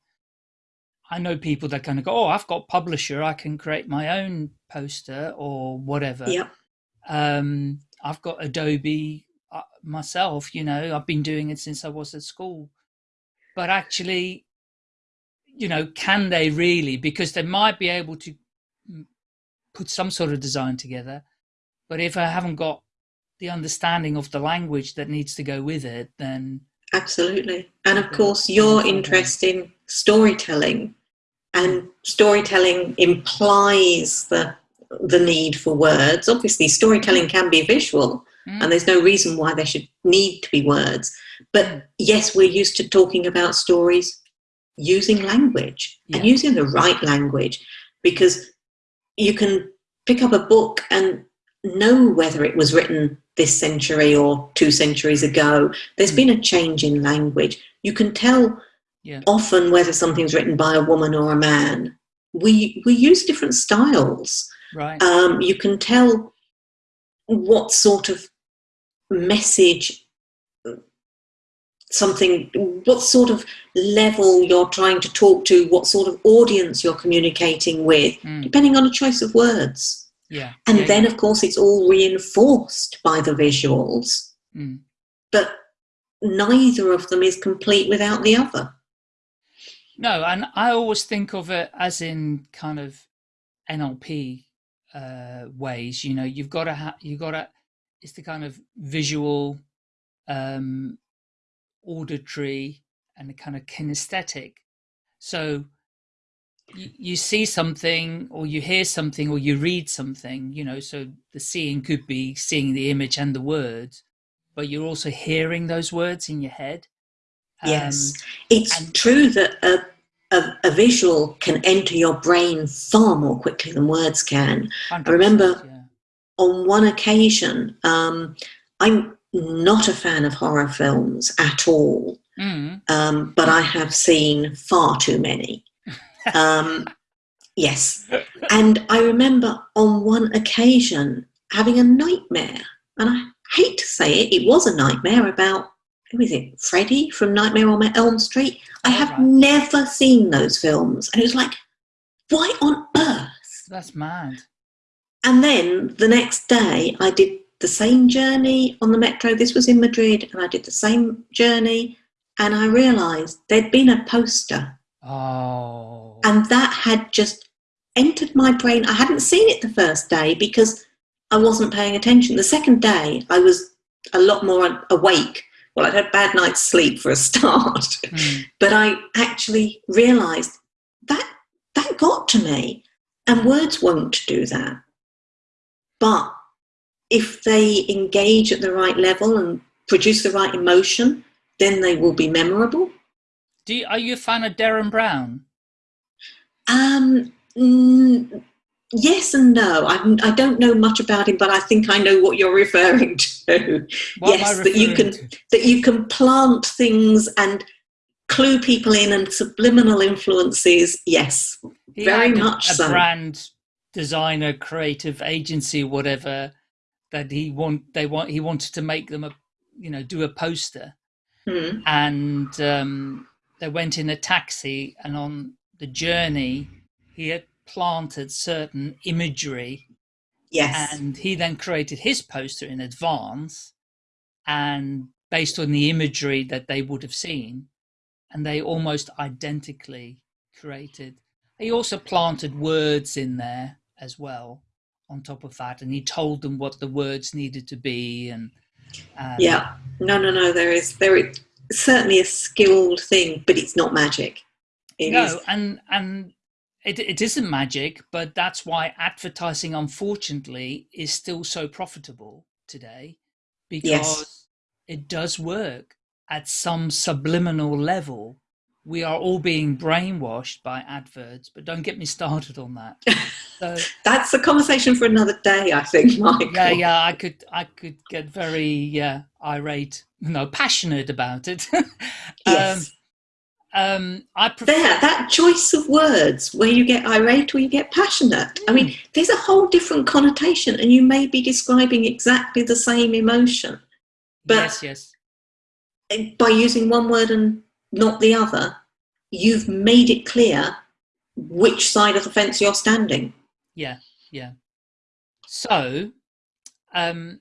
I know people that kind of go, oh, I've got publisher, I can create my own poster or whatever. Yeah. Um, I've got Adobe uh, myself, you know, I've been doing it since I was at school. But actually, you know, can they really? Because they might be able to put some sort of design together, but if I haven't got the understanding of the language that needs to go with it, then absolutely. And of course, your interest in storytelling, and storytelling implies the the need for words. Obviously, storytelling can be visual, mm. and there's no reason why there should need to be words. But yes, we're used to talking about stories using language yeah. and using the right language because you can pick up a book and know whether it was written this century or two centuries ago. There's mm. been a change in language. You can tell yeah. often whether something's written by a woman or a man. We we use different styles. Right. Um, you can tell what sort of message something what sort of level you're trying to talk to what sort of audience you're communicating with mm. depending on a choice of words yeah and yeah, then yeah. of course it's all reinforced by the visuals mm. but neither of them is complete without the other no and i always think of it as in kind of nlp uh, ways you know you've got to have you've got to it's the kind of visual um auditory and the kind of kinesthetic. So you, you see something or you hear something or you read something, you know, so the seeing could be seeing the image and the words, but you're also hearing those words in your head. Yes, um, it's true that a, a, a, visual can enter your brain far more quickly than words can. I remember yeah. on one occasion, um, I'm not a fan of horror films at all, mm. um, but I have seen far too many. Um, yes. And I remember on one occasion having a nightmare, and I hate to say it, it was a nightmare about, who is it, Freddy from Nightmare on Elm Street. I oh, have right. never seen those films. And it was like, why on earth? That's mad. And then the next day, I did the same journey on the metro. This was in Madrid, and I did the same journey. And I realised there'd been a poster Oh. And that had just entered my brain. I hadn't seen it the first day because I wasn't paying attention. The second day, I was a lot more awake. Well, I'd had a bad night's sleep for a start, Mm. but I actually realised that that got to me, and words won't do that. But if they engage at the right level and produce the right emotion, then they will be memorable. Do you, are you a fan of Derren Brown? Um, mm, yes and no. I, I don't know much about him, but I think I know what you're referring to. What yes, I that you can to? that you can plant things and clue people in and subliminal influences. Yes, He very much a so. brand designer, creative agency, whatever that he want. They want. He wanted to make them a, you know, do a poster, Hmm. and um, they went in a taxi, and on the journey, he had planted certain imagery yes, and he then created his poster in advance and based on the imagery that they would have seen and they almost identically created he also planted words in there as well on top of that and he told them what the words needed to be and, and yeah. No, no, no. There is there is certainly a skilled thing, but it's not magic. It no is- and and it, it isn't magic but that's why advertising unfortunately is still so profitable today because Yes. it does work at some subliminal level we are all being brainwashed by adverts but don't get me started on that so that's a conversation for another day. I think, Michael. yeah yeah i could i could get very yeah irate no passionate about it Yes. um, um i prefer there, that choice of words where you get irate or you get passionate. I Hmm. mean, there's a whole different connotation, and you may be describing exactly the same emotion but- yes yes by using one word and not the other. You've made it clear which side of the fence you're standing. Yeah, yeah. So, um,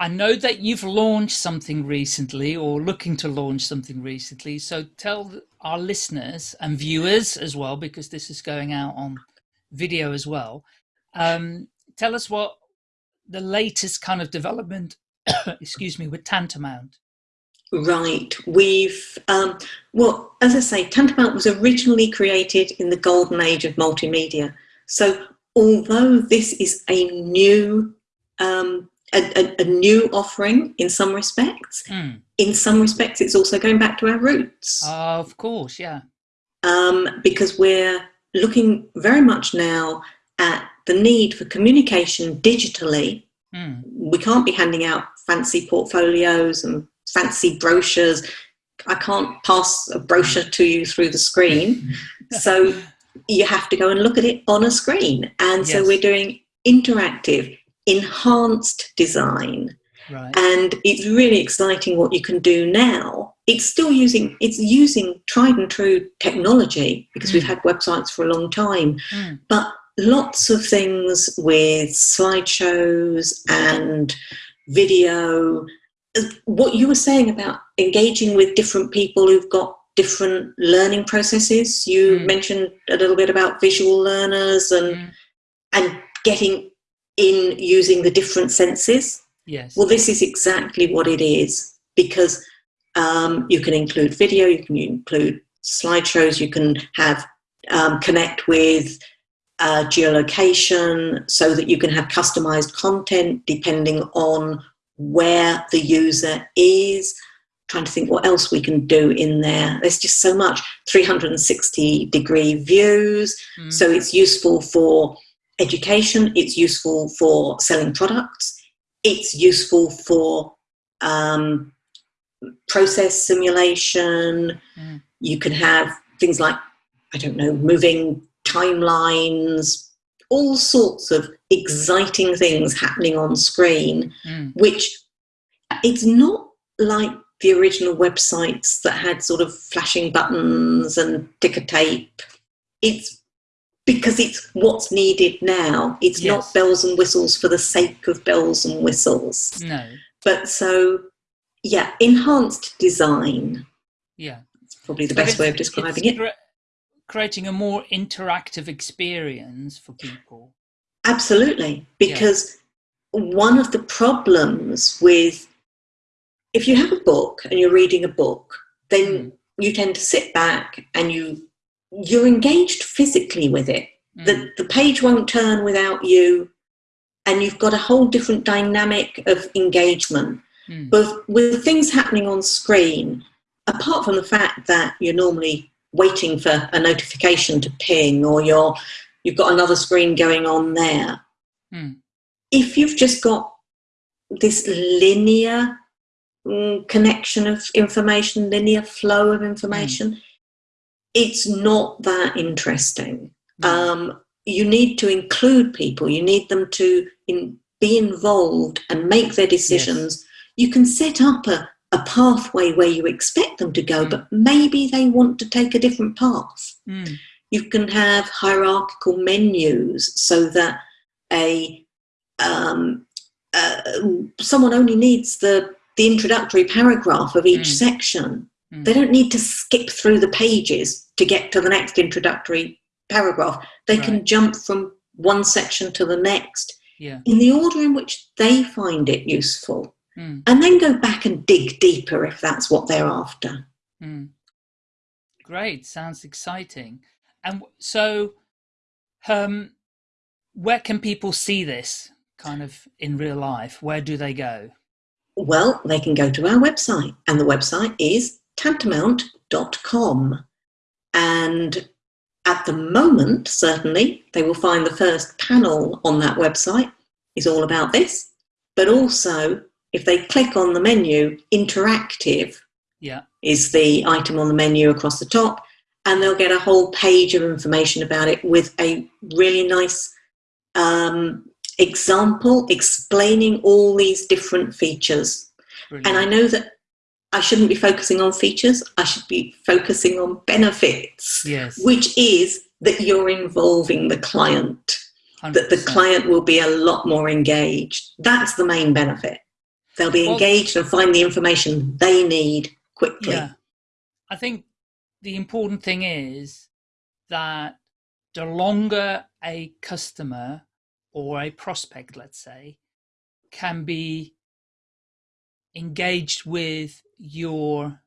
I know that you've launched something recently or looking to launch something recently. So tell our listeners and viewers as well, because this is going out on video as well. Um, tell us what the latest kind of development, excuse me, with Tantamount. Right. We've, um, well, as I say, Tantamount was originally created in the golden age of multimedia. So, although this is a new, um, a, a, a new offering in some respects, Mm. in some respects, it's also going back to our roots of course, yeah. um, because we're looking very much now at the need for communication digitally Mm. we can't be handing out fancy portfolios and fancy brochures. I can't pass a brochure to you through the screen. so you have to go and look at it on a screen. And so Yes. we're doing interactive, enhanced design. Right. And it's really exciting what you can do now. It's still using it's using tried and true technology because we've Mm. had websites for a long time Mm. but lots of things with slideshows and video. What you were saying about engaging with different people who've got different learning processes. You Mm. mentioned a little bit about visual learners and Mm. and getting in using the different senses. Yes. Well, this is exactly what it is because um, you can include video, you can include slideshows, you can have um, connect with uh, geolocation so that you can have customized content depending on where the user is. Trying to think what else we can do in there. There's just so much 360 degree views. Mm. So it's useful for education, it's useful for selling products, it's useful for um, process simulation. Mm. You can have things like, I don't know, moving timelines, all sorts of exciting things happening on screen, Mm. which it's not like the original websites that had sort of flashing buttons and ticker tape. It's because it's what's needed now. It's Yes. not bells and whistles for the sake of bells and whistles. No. But so, yeah, enhanced design. Yeah. It's probably the best way of describing it. cre- creating a more interactive experience for people. Absolutely, because one of the problems with if you have a book and you're reading a book, then Mm. you tend to sit back and you you're engaged physically with it. Mm, The the page won't turn without you, and you've got a whole different dynamic of engagement. mm, But with things happening on screen, apart from the fact that you're normally waiting for a notification to ping or you're you've got another screen going on there. Mm. If you've just got this linear mm, connection of information, linear flow of information, it's not that interesting. mm, Um, you need to include people. You need them to in, be involved and make their decisions. You can set up a, a pathway where you expect them to go, Mm. but maybe they want to take a different path. mm, You can have hierarchical menus so that a um, uh, someone only needs the the introductory paragraph of each Mm. section. Mm. They don't need to skip through the pages to get to the next introductory paragraph. They can jump from one section to the next yeah. in the order in which they find it useful, Mm, and then go back and dig deeper if that's what they're after. mm. Great. Sounds exciting. And so, um, where can people see this kind of in real life? Where do they go? Well, they can go to our website, and the website is tantamount.com. And at the moment, certainly, they will find the first panel on that website is all about this. But also, if they click on the menu, interactive Yeah. is the item on the menu across the top, and they'll get a whole page of information about it with a really nice um, example explaining all these different features. Brilliant. And I know that I shouldn't be focusing on features, I should be focusing on benefits, yes. which is that you're involving the client, that the client will be a lot more engaged. That's the main benefit. They'll be Well- engaged and find the information they need quickly. Yeah. I think the important thing is that the longer a customer or a prospect, let's say, can be engaged with your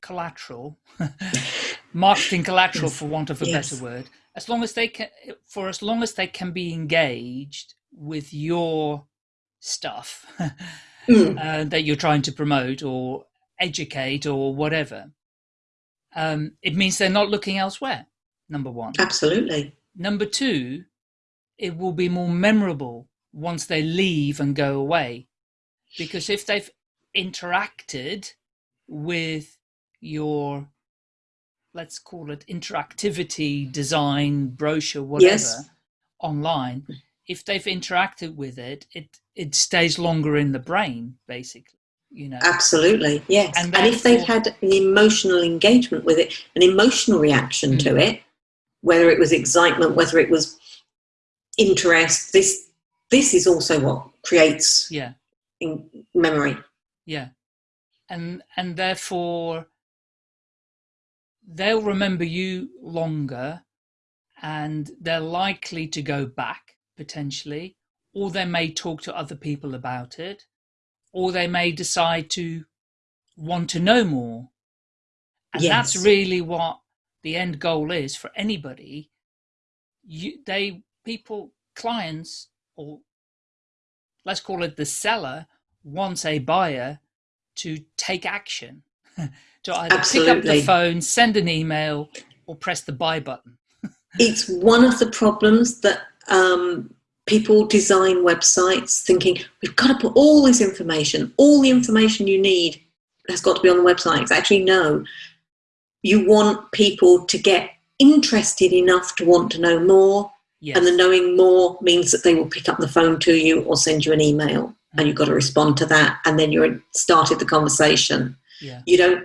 collateral, marketing collateral, Yes. for want of a Yes. better word, as long as they can, for as long as they can be engaged with your stuff Mm, uh, that you're trying to promote or educate or whatever, um, it means they're not looking elsewhere. Number one. absolutely. Number two, it will be more memorable once they leave and go away. Because if they've interacted with your, let's call it interactivity, design, brochure, whatever, Yes. online, if they've interacted with it, it, it stays longer in the brain, basically. You know, Absolutely, yes. And And, if they've had an emotional engagement with it, an emotional reaction to Mm. it, whether it was excitement, whether it was interest, this this is also what creates yeah. In memory. Yeah. And and therefore they'll remember you longer and they're likely to go back potentially or they may talk to other people about it or they may decide to want to know more. And that's really what the end goal is for anybody. You they people clients or let's call it the seller wants a buyer to take action to either pick up the phone send an email or press the buy button It's one of the problems that um, people design websites thinking we've got to put all this information, all the information you need has got to be on the website. It's actually no. You want people to get interested enough to want to know more, yes and the knowing more means that they will pick up the phone to you or send you an email, and you've got to respond to that, and then you're started the conversation. yeah You don't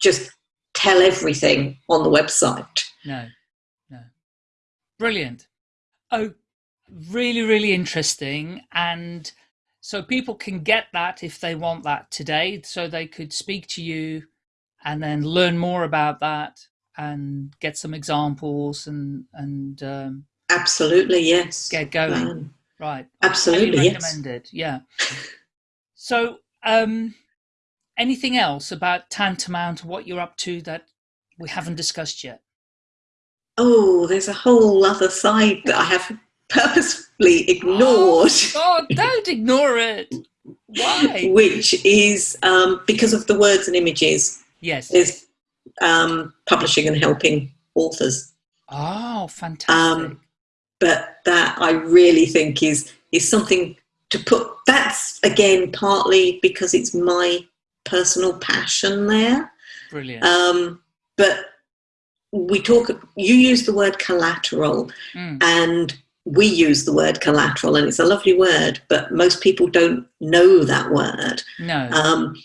just tell everything on the website. no no brilliant oh really really interesting and so people can get that if they want that today. So they could speak to you and then learn more about that and get some examples and and um, absolutely yes. get going. Um, right. Absolutely yes. recommended yeah. So um anything else about tantamount what you're up to that we haven't discussed yet? Oh there's a whole other side that i have purposefully ignored. Oh, God, don't ignore it. Why? Which is um, because of the words and images. Yes. There's um, publishing and helping authors. Oh, fantastic! Um, but that I really think is is something to put. That's again partly because it's my personal passion there. Brilliant. Um, but we talk. You use the word collateral, mm. and we use the word collateral, and it's a lovely word. But most people don't know that word. No. Um,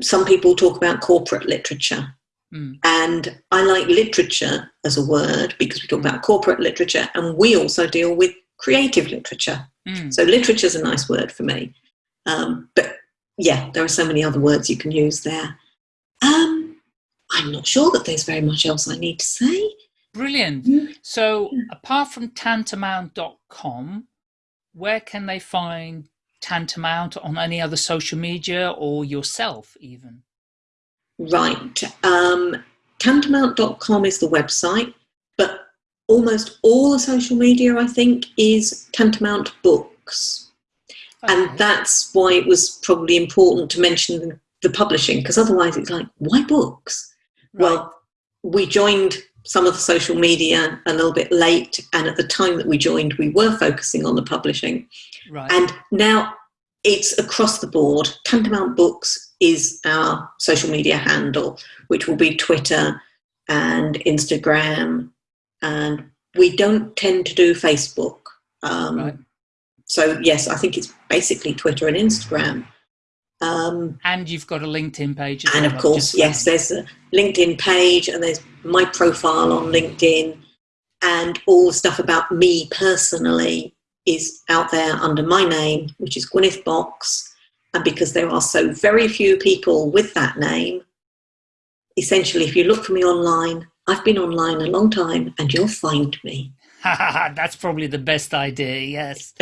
some people talk about corporate literature. Mm. And I like literature as a word because we talk about corporate literature and we also deal with creative literature. Mm. So literature is a nice word for me. Um, but yeah, there are so many other words you can use there. Um, I'm not sure that there's very much else I need to say. Brilliant. Mm. So apart from tantamount.com, where can they find Tantamount on any other social media or yourself even? Right. Um, tantamount.com is the website, but almost all the social media, I think, is Tantamount Books. Okay. And that's why it was probably important to mention the publishing, because otherwise it's like, why books? Right. Well, we joined some of the social media a little bit late, and at the time that we joined, we were focusing on the publishing. Right. And now it's across the board. Tantamount Books is our social media handle, which will be Twitter and Instagram. And we don't tend to do Facebook. Um, right. So, yes, I think it's basically Twitter and Instagram. Um, and you've got a LinkedIn page. and well, of course, yes, there's a LinkedIn page and there's my profile on LinkedIn and all the stuff about me personally is out there under my name, which is Gwyneth Box. And because there are so very few people with that name, essentially, if you look for me online, I've been online a long time and you'll find me. That's probably the best idea, yes.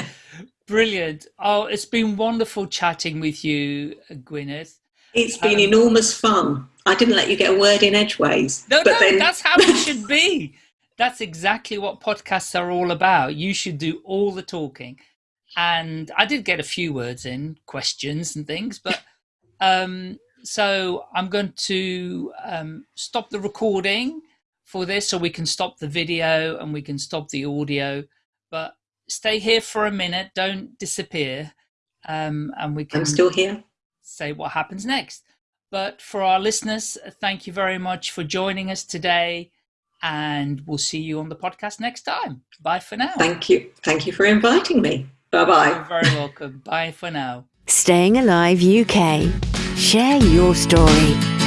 Brilliant. Oh, it's been wonderful chatting with you, Gwyneth. It's been um, enormous fun. I didn't let you get a word in edgeways. No, but no, then... that's how it should be. That's exactly what podcasts are all about. You should do all the talking. And I did get a few words in, questions and things, but um, so I'm going to um, stop the recording for this so we can stop the video and we can stop the audio. But stay here for a minute, don't disappear. Um, and we can I'm still here. Say what happens next. But for our listeners, thank you very much for joining us today and we'll see you on the podcast next time. Bye for now. Thank you. Thank you for inviting me. Bye bye. You're very welcome. Bye for now. Staying Alive UK. Share your story.